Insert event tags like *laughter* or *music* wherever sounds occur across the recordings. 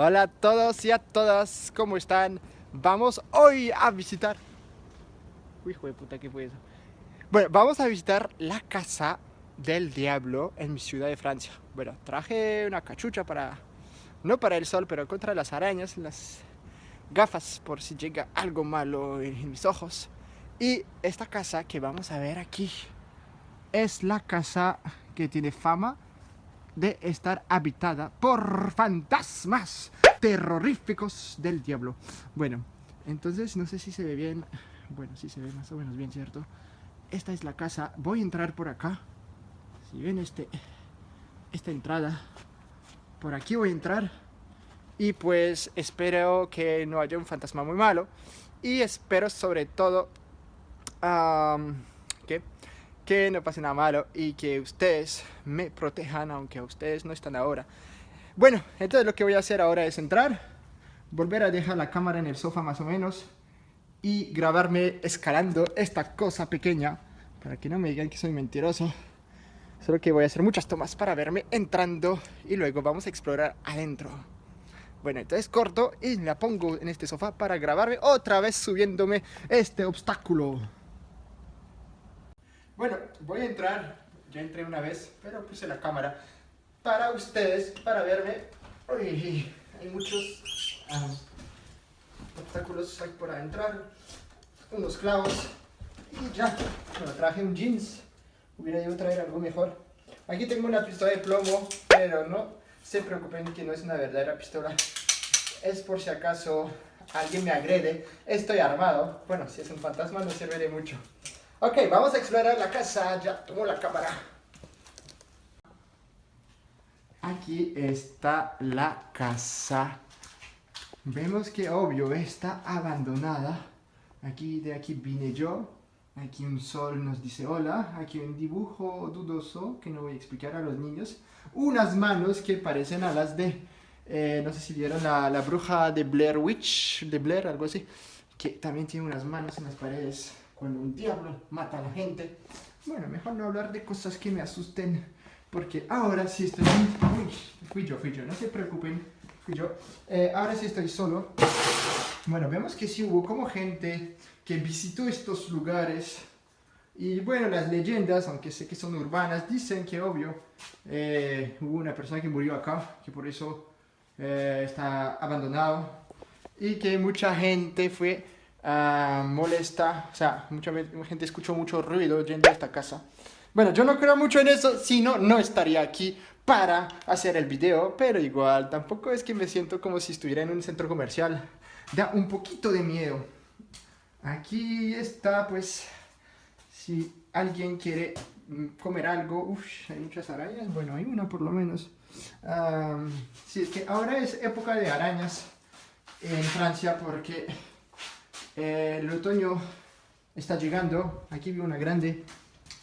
Hola a todos y a todas, ¿cómo están? Vamos hoy a visitar... Uy, hijo de puta, ¿qué fue eso? Bueno, vamos a visitar la casa del diablo en mi ciudad de Francia. Bueno, traje una cachucha para... No para el sol, pero contra las arañas, las gafas por si llega algo malo en mis ojos. Y esta casa que vamos a ver aquí es la casa que tiene fama de estar habitada por fantasmas terroríficos del diablo. Bueno, entonces no sé si se ve bien. Bueno, sí se ve más o menos bien, ¿cierto? Esta es la casa. Voy a entrar por acá. Si ven este, esta entrada, por aquí voy a entrar. Y pues espero que no haya un fantasma muy malo. Y espero sobre todo que no pase nada malo y que ustedes me protejan, aunque ustedes no están ahora. Bueno, entonces lo que voy a hacer ahora es entrar, volver a dejar la cámara en el sofá más o menos y grabarme escalando esta cosa pequeña para que no me digan que soy mentiroso. Solo que voy a hacer muchas tomas para verme entrando y luego vamos a explorar adentro. Bueno, entonces corto y la pongo en este sofá para grabarme otra vez subiéndome este obstáculo. Bueno, voy a entrar, ya entré una vez, pero puse la cámara para ustedes, para verme. Uy, hay muchos ah, obstáculos hay por entrar, unos clavos y ya. Bueno, traje un jeans, hubiera a traer algo mejor. Aquí tengo una pistola de plomo, pero no se preocupen que no es una verdadera pistola. Es por si acaso alguien me agrede, estoy armado. Bueno, si es un fantasma no sirve de mucho. Ok, vamos a explorar la casa. Ya tomo la cámara. Aquí está la casa. Vemos que obvio está abandonada. Aquí de aquí vine yo. Aquí un sol nos dice hola. Aquí un dibujo dudoso que no voy a explicar a los niños. Unas manos que parecen a las de... Eh, no sé si vieron la, la bruja de Blair Witch, de Blair, algo así. Que también tiene unas manos en las paredes cuando un diablo mata a la gente. Bueno, mejor no hablar de cosas que me asusten, porque ahora sí estoy... Uy, fui yo, fui yo, no se preocupen, fui yo. Eh, ahora sí estoy solo. Bueno, vemos que sí hubo como gente que visitó estos lugares. Y bueno, las leyendas, aunque sé que son urbanas, dicen que obvio, eh, hubo una persona que murió acá, que por eso eh, está abandonado. Y que mucha gente fue Ah, molesta, o sea, mucha gente escuchó mucho ruido yendo a esta casa. Bueno, yo no creo mucho en eso, si no, no estaría aquí para hacer el video, pero igual, tampoco es que me siento como si estuviera en un centro comercial. Da un poquito de miedo. Aquí está, pues, si alguien quiere mm, comer algo, uff, hay muchas arañas, bueno, hay una por lo menos. si es que ahora es época de arañas en Francia porque eh, el otoño está llegando, aquí veo una grande,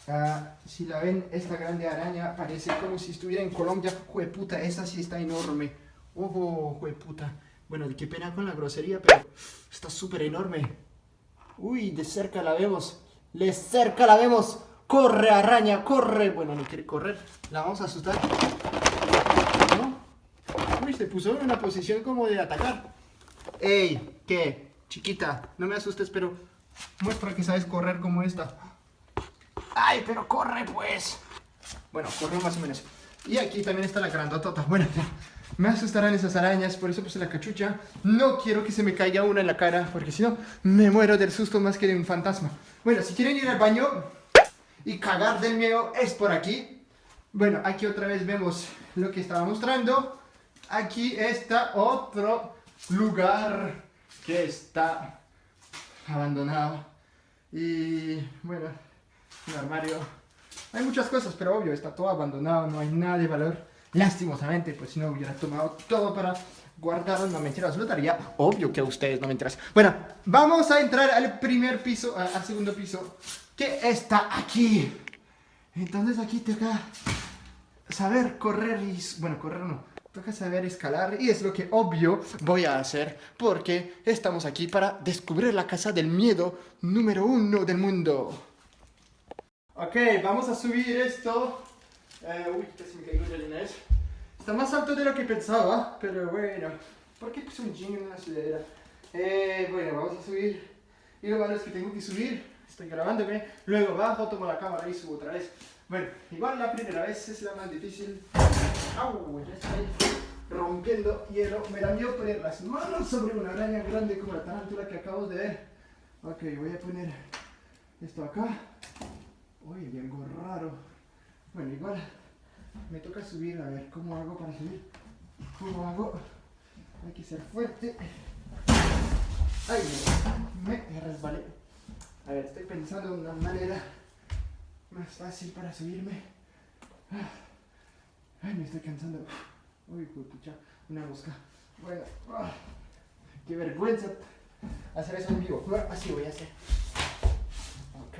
ah, si la ven, esta grande araña parece como si estuviera en Colombia, puta, esa sí está enorme, ojo, puta, bueno, qué pena con la grosería, pero está súper enorme, uy, de cerca la vemos, de cerca la vemos, corre araña, corre, bueno, no quiere correr, la vamos a asustar, ¿no? Uy, se puso en una posición como de atacar, ey, ¿qué? Chiquita, no me asustes, pero muestra que sabes correr como esta. ¡Ay, pero corre pues! Bueno, corre más o menos. Y aquí también está la grandotota. Bueno, me asustarán esas arañas, por eso puse la cachucha. No quiero que se me caiga una en la cara, porque si no, me muero del susto más que de un fantasma. Bueno, si quieren ir al baño y cagar del miedo, es por aquí. Bueno, aquí otra vez vemos lo que estaba mostrando. Aquí está otro lugar que está abandonado. Y bueno, un armario. Hay muchas cosas, pero obvio, está todo abandonado, no hay nada de valor. Lastimosamente, pues si no hubiera tomado todo para guardar, no mentiras, lo daría. Obvio que a ustedes no me mentiras. Bueno, vamos a entrar al primer piso, al segundo piso, que está aquí. Entonces aquí toca saber correr y... Bueno, correr no Toca saber escalar y es lo que obvio voy a hacer porque estamos aquí para descubrir la casa del miedo número uno del mundo. Ok, vamos a subir esto. Eh, uy, casi me caigo de vez. Está más alto de lo que pensaba, pero bueno. ¿Por qué puse un jean en una sudadera? Eh, bueno, vamos a subir. Y lo malo es que tengo que subir. Estoy grabándome. Luego bajo, tomo la cámara y subo otra vez. Bueno, igual la primera vez es la más difícil. Rompiendo hielo. Me da miedo poner las manos sobre una araña grande como la tarántula que acabo de ver. Ok, voy a poner esto acá. Uy, hay algo raro. Bueno, igual me toca subir. A ver, ¿cómo hago para subir? ¿Cómo hago? Hay que ser fuerte. Ay, me resbalé. A ver, estoy pensando en una manera más fácil para subirme. Ay, me estoy cansando. Uy, pucha, una mosca. Bueno, ah, qué vergüenza hacer eso en vivo. Así voy a hacer. Ok.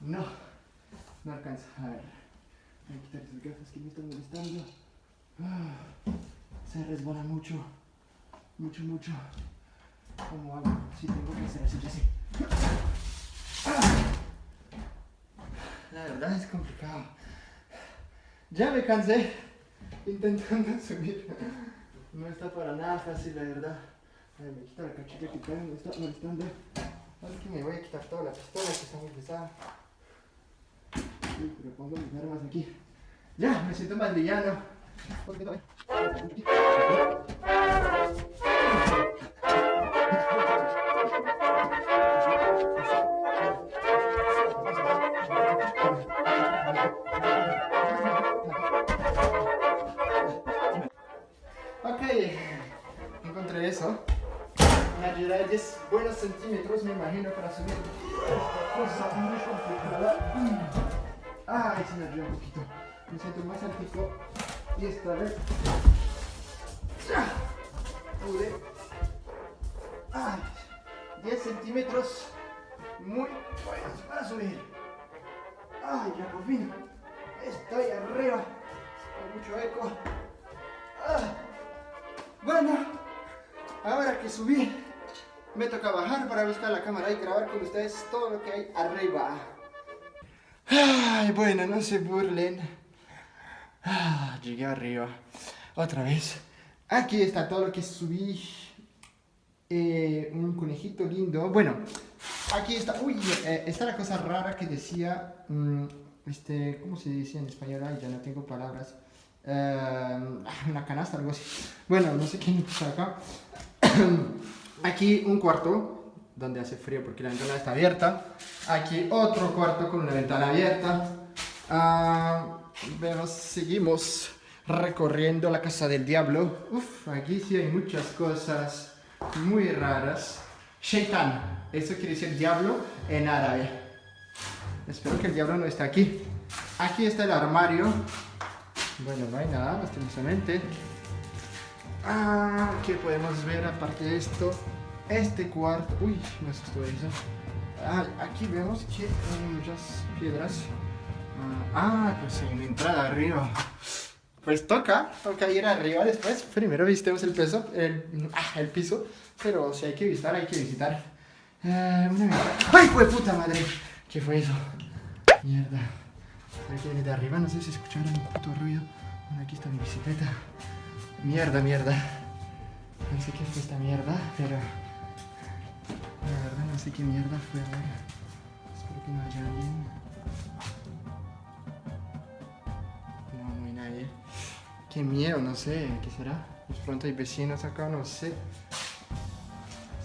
No, no alcanza. A ver, voy a quitar esas gafas que me están molestando. Ah, se resbala mucho, mucho, mucho. ¿Cómo hago? Si tengo que hacer así, así. La verdad es complicado. Ya me cansé intentando *laughs* subir. No está para nada fácil, la verdad. A ver, me quito la cachita que me está molestando. Ahora que me voy a quitar toda la pistola que está muy pesada. Sí, pero pongo mis armas aquí. Ya, me siento más villano. Eso. Me ayudará 10 buenos centímetros, me imagino, para subir esta cosa muy complicada. Ay, se me ayuda un poquito. Me siento más altico. Y esta vez... Pude. Ay, 10 centímetros. Muy buenos para subir. Ay, ya por fin. Estoy arriba. Con mucho eco. Ah. Bueno, ahora que subí, me toca bajar para buscar la cámara y grabar con ustedes todo lo que hay arriba. Ay, bueno, no se burlen. Ah, llegué arriba. Otra vez. Aquí está todo lo que subí. Eh, un conejito lindo. Bueno, aquí está. Uy, eh, está la cosa rara que decía. Mm, este, ¿cómo se dice en español? Ay, ya no tengo palabras. Eh, una canasta, algo así. Bueno, no sé quién está acá. *coughs* Aquí un cuarto donde hace frío porque la ventana está abierta. Aquí otro cuarto con una ventana abierta. Vemos, seguimos recorriendo la casa del diablo. Uf, aquí sí hay muchas cosas muy raras. Shaitan, eso quiere decir diablo en árabe. Espero que el diablo no esté aquí. Aquí está el armario bueno, no hay nada, lastimosamente. Ah, ¿qué podemos ver aparte de esto? Este cuarto... Uy, me asustó eso. Ah, aquí vemos que hay muchas piedras. Ah, pues hay una entrada arriba. Pues toca, toca ir arriba después. Primero visitemos el peso, el, ah, el piso. Pero si hay que visitar, hay que visitar. Eh, ¡Ay, fue puta madre! ¿Qué fue eso? Mierda. Aquí de arriba, no sé si escucharon un puto ruido. Aquí está mi bicicleta. Mierda, mierda. No sé qué fue esta mierda, pero... La verdad no sé qué mierda fue. A. Espero que no haya alguien. No, no hay nadie. Qué miedo, no sé. ¿Qué será? De pronto hay vecinos acá, no sé.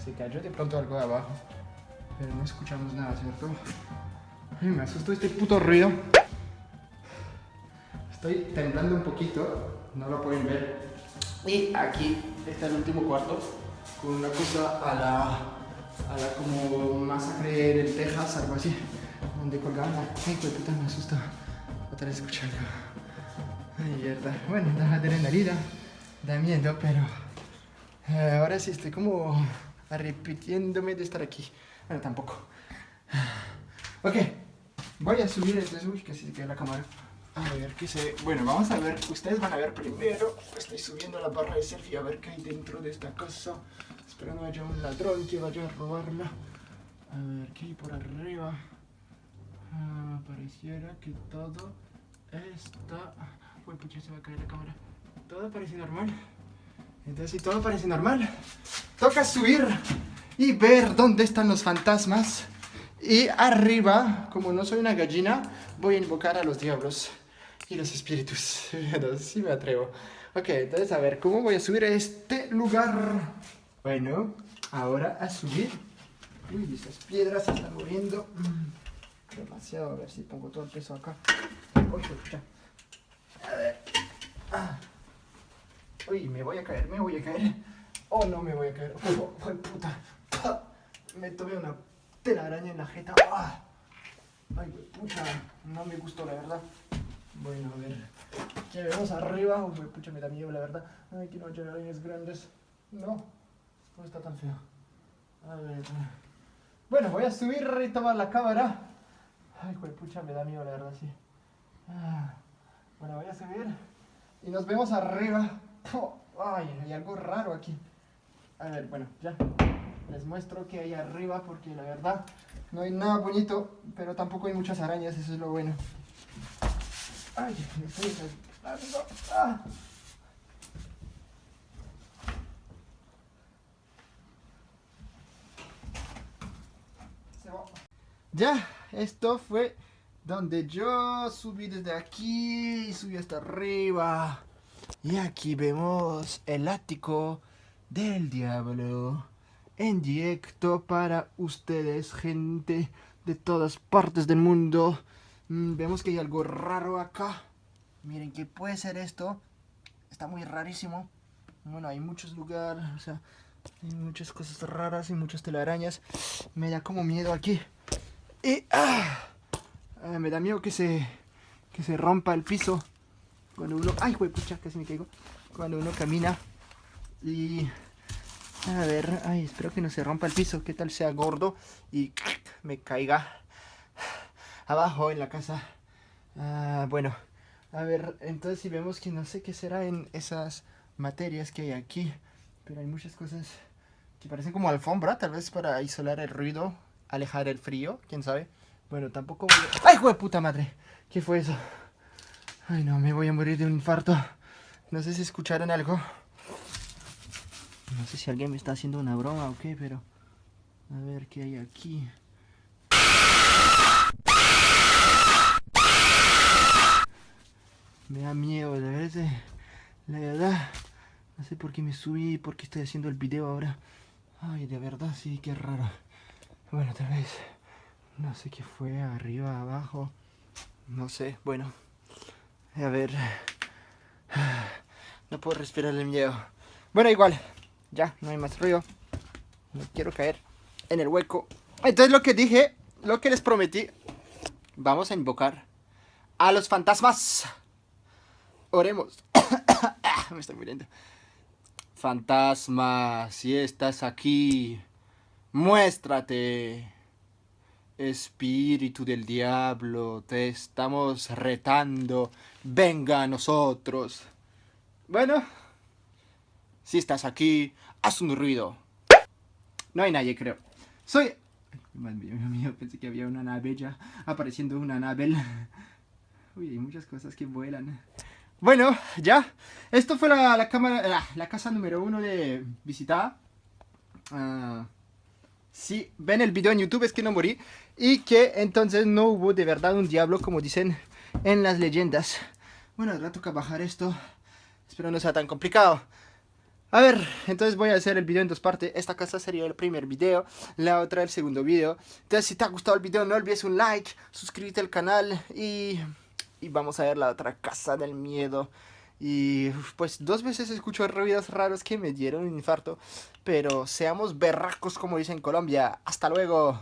Se cayó de pronto algo de abajo. Pero no escuchamos nada, ¿cierto? Ay, me asustó este puto ruido. Estoy temblando un poquito, no lo pueden ver. Y aquí está el último cuarto, con una cosa a la, a la como masacre del Texas, algo así, donde colgaban la... Ay, puta, me asusta. Otra vez escuchando. Ay, mierda. Bueno, da adrenalina, da miedo, pero... Eh, ahora sí estoy como repitiéndome de estar aquí. Bueno, tampoco. Ok, voy a subir este... Uy, que se queda la cámara. A ver qué se... Bueno, vamos a ver, ustedes van a ver primero. Estoy subiendo la barra de selfie a ver qué hay dentro de esta casa. Espero no haya un ladrón que vaya a robarla. A ver, ¿qué hay por arriba? Ah, pareciera que todo está... Uy, ya se va a caer la cámara. todo parece normal. Entonces, si todo parece normal, toca subir y ver dónde están los fantasmas. Y arriba, como no soy una gallina, voy a invocar a los diablos y los espíritus. *laughs* Sí me atrevo. Ok, entonces a ver, ¿cómo voy a subir a este lugar? Bueno, ahora a subir. Uy, esas piedras se están moviendo. Mm, demasiado, a ver si pongo todo el peso acá. Uy. A ver. Ah. Uy, me voy a caer, me voy a caer. Oh, no me voy a caer. Oh puta. Me tomé una telaraña en la jeta. Ah. Ay, pucha, no me gustó la verdad. Bueno, a ver. ¿Qué vemos arriba? Uy, pucha, me da miedo la verdad. Ay, que no haya arañas grandes. No, no está tan feo. A ver. Bueno, voy a subir y tomar la cámara. Ay, pucha, me da miedo la verdad, sí. Ah. Bueno, voy a subir. Y nos vemos arriba. Ay, hay algo raro aquí. A ver, bueno, ya. Les muestro que hay arriba porque la verdad no hay nada bonito, pero tampoco hay muchas arañas, eso es lo bueno. Ay, me estoy ah. Ya, esto fue donde yo subí desde aquí y subí hasta arriba. Y aquí vemos el ático del diablo en directo para ustedes, gente de todas partes del mundo. Mm, vemos que hay algo raro acá. Miren, ¿qué puede ser esto? Está muy rarísimo. Bueno, hay muchos lugares, o sea, hay muchas cosas raras y muchas telarañas. Me da como miedo aquí. Y ah, ah me da miedo que se, que se rompa el piso. Cuando uno... ¡Ay, pucha! Casi me caigo. Cuando uno camina y... A ver, ay, espero que no se rompa el piso. ¿Qué tal sea gordo y me caiga abajo en la casa? Ah, bueno, a ver, entonces si vemos que no sé qué será en esas materias que hay aquí. Pero hay muchas cosas que parecen como alfombra, tal vez para aislar el ruido, alejar el frío, quién sabe. Bueno, tampoco voy a... ¡Ay, güey, puta madre! ¿Qué fue eso? Ay, no, me voy a morir de un infarto. No sé si escucharon algo. No sé si alguien me está haciendo una broma o qué, pero... A ver qué hay aquí. Me da miedo, la verdad. La verdad. No sé por qué me subí, por qué estoy haciendo el video ahora. Ay, de verdad, sí, qué raro. Bueno, tal vez... No sé qué fue, arriba, abajo. No sé, bueno. A ver. *sighs* No puedo respirar el miedo. Bueno, igual. Ya, no hay más ruido. No quiero caer en el hueco. Entonces lo que dije, lo que les prometí. Vamos a invocar a los fantasmas. Oremos. *coughs* Me estoy muriendo. Fantasma, si estás aquí, muéstrate. Espíritu del diablo, te estamos retando, venga a nosotros. Bueno, si estás aquí, haz un ruido. No hay nadie, creo. Soy... Dios mío, pensé que había una nave ya, apareciendo una nave. *laughs* Uy, hay muchas cosas que vuelan. Bueno, ya. Esto fue la, cámara, casa número uno de visitar. Ah, si ven el video en YouTube es que no morí y que entonces no hubo de verdad un diablo como dicen en las leyendas. Bueno, ahora toca bajar esto. Espero no sea tan complicado. A ver, entonces voy a hacer el video en dos partes. Esta casa sería el primer video, la otra el segundo video. Entonces si te ha gustado el video no olvides un like, suscríbete al canal y, y vamos a ver la otra casa del miedo. Y pues dos veces escucho ruidos raros que me dieron un infarto. Pero seamos berracos como dicen en Colombia. Hasta luego.